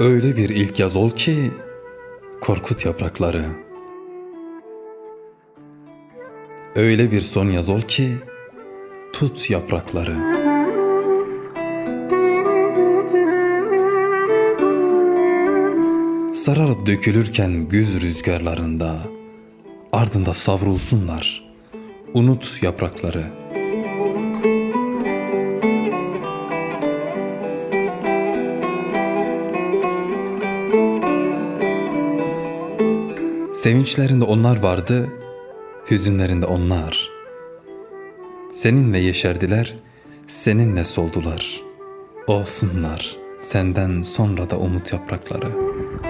Öyle bir ilk yaz ol ki korkut yaprakları. Öyle bir son yaz ol ki tut yaprakları. Sararıp dökülürken güz rüzgarlarında ardında savrulsunlar. Unut yaprakları.'' Sevinçlerinde onlar vardı, hüzünlerinde onlar. Seninle yeşerdiler, seninle soldular. Olsunlar senden sonra da umut yaprakları.''